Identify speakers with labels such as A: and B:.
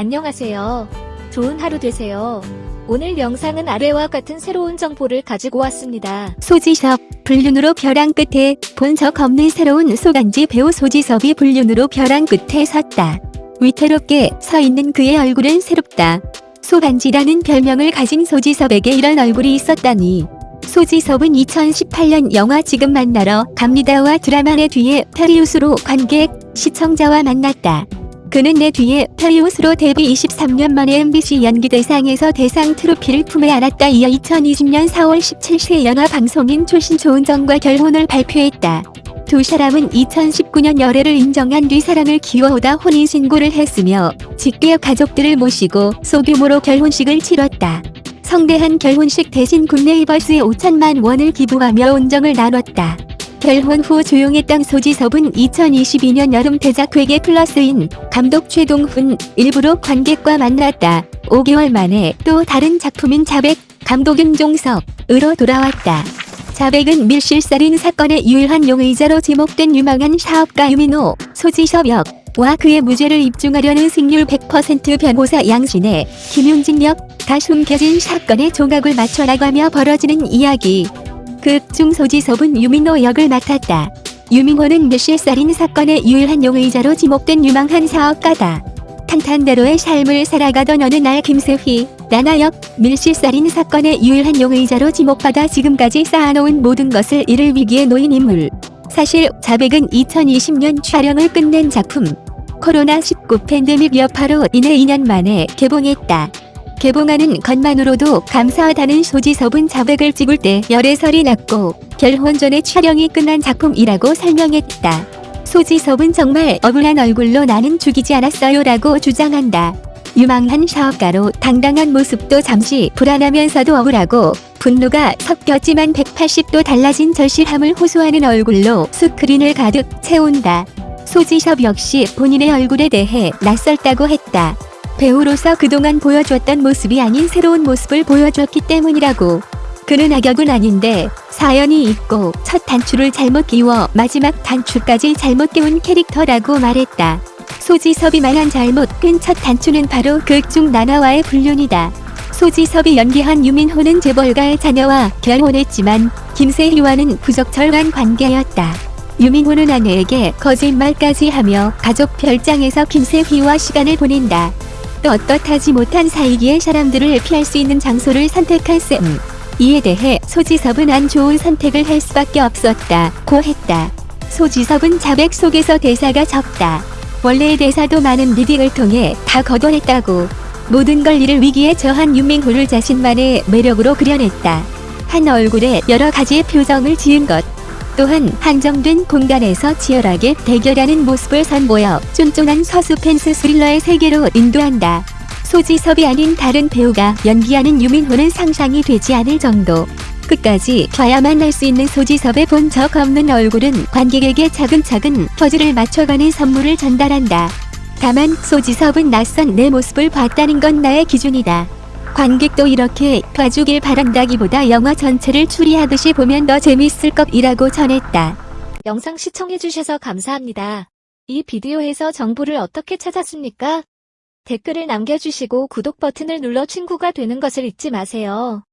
A: 안녕하세요. 좋은 하루 되세요. 오늘 영상은 아래와 같은 새로운 정보를 가지고 왔습니다.
B: 소지섭, 불륜으로 벼랑 끝에 본적 없는 새로운 소간지 배우 소지섭이 불륜으로 벼랑 끝에 섰다. 위태롭게 서 있는 그의 얼굴은 새롭다. 소간지라는 별명을 가진 소지섭에게 이런 얼굴이 있었다니. 소지섭은 2018년 영화 지금 만나러 갑니다와 드라마 내 뒤에 페리우스로 관객, 시청자와 만났다. 그는 내 뒤에 페리우스로 데뷔 23년 만에 MBC 연기대상에서 대상 트로피를 품에 안았다. 이어 2020년 4월 17일 영화 방송인 출신 조은정과 결혼을 발표했다. 두 사람은 2019년 열애를 인정한 뒤 사랑을 키워오다 혼인신고를 했으며 직계 가족들을 모시고 소규모로 결혼식을 치렀다. 성대한 결혼식 대신 굿네이버스에 5천만 원을 기부하며 온정을 나눴다. 결혼 후 조용했던 소지 섭은 2022년 여름 대작 회계 플러스인 감독 최동훈 일부러 관객과 만났다. 5개월 만에 또 다른 작품인 자백 감독 윤종석으로 돌아왔다. 자백은 밀실살인 사건의 유일한 용의자로 지목된 유망한 사업가 유민호, 소지섭 역과 그의 무죄를 입증하려는 승률 100% 변호사 양신의 김윤진 역 다 숨겨진 사건의 조각을 맞춰나가며 벌어지는 이야기. 극 중 소지섭은 유민호 역을 맡았다. 유민호는 밀실살인 사건의 유일한 용의자로 지목된 유망한 사업가다. 탄탄대로의 삶을 살아가던 어느 날 김세휘, 나나역, 밀실살인 사건의 유일한 용의자로 지목받아 지금까지 쌓아놓은 모든 것을 이를 위기에 놓인 인물. 사실 자백은 2020년 촬영을 끝낸 작품. 코로나19 팬데믹 여파로 인해 2년 만에 개봉했다. 개봉하는 것만으로도 감사하다는 소지섭은 자백을 찍을 때 열애설이 났고 결혼 전에 촬영이 끝난 작품이라고 설명했다. 소지섭은 정말 억울한 얼굴로 나는 죽이지 않았어요 라고 주장한다. 유망한 사업가로 당당한 모습도 잠시 불안하면서도 억울하고 분노가 섞였지만 180도 달라진 절실함을 호소하는 얼굴로 스크린을 가득 채운다. 소지섭 역시 본인의 얼굴에 대해 낯설다고 했다. 배우로서 그동안 보여줬던 모습이 아닌 새로운 모습을 보여줬기 때문이라고. 그는 악역은 아닌데 사연이 있고 첫 단추를 잘못 끼워 마지막 단추까지 잘못 끼운 캐릭터라고 말했다. 소지섭이 말한 잘못 끈 첫 단추는 바로 극중 나나와의 불륜이다. 소지섭이 연기한 유민호는 재벌가의 자녀와 결혼했지만 김세희와는 부적절한 관계였다. 유민호는 아내에게 거짓말까지 하며 가족 별장에서 김세희와 시간을 보낸다. 떳떳하지 못한 사이기에 사람들을 피할 수 있는 장소를 선택한 셈. 이에 대해 소지섭은 안 좋은 선택을 할 수밖에 없었다 고 했다. 소지섭은 자백 속에서 대사가 적다. 원래의 대사도 많은 reading을 통해 다 걷어냈다고. 모든 걸 잃을 위기에 처한 유민호를 자신만의 매력으로 그려냈다. 한 얼굴에 여러 가지의 표정을 지은 것. 또한 한정된 공간에서 치열하게 대결하는 모습을 선보여 쫀쫀한 서스펜스 스릴러의 세계로 인도한다. 소지섭이 아닌 다른 배우가 연기하는 유민호는 상상이 되지 않을 정도. 끝까지 봐야만 할 수 있는 소지섭의 본 적 없는 얼굴은 관객에게 차근차근 퍼즐을 맞춰가는 선물을 전달한다. 다만 소지섭은 낯선 내 모습을 봤다는 건 나의 기준이다. 관객도 이렇게 봐주길 바란다기보다 영화 전체를 추리하듯이 보면 더 재밌을 것이라고 전했다.
A: 영상 시청해주셔서 감사합니다. 이 비디오에서 정보를 어떻게 찾았습니까? 댓글을 남겨주시고 구독 버튼을 눌러 친구가 되는 것을 잊지 마세요.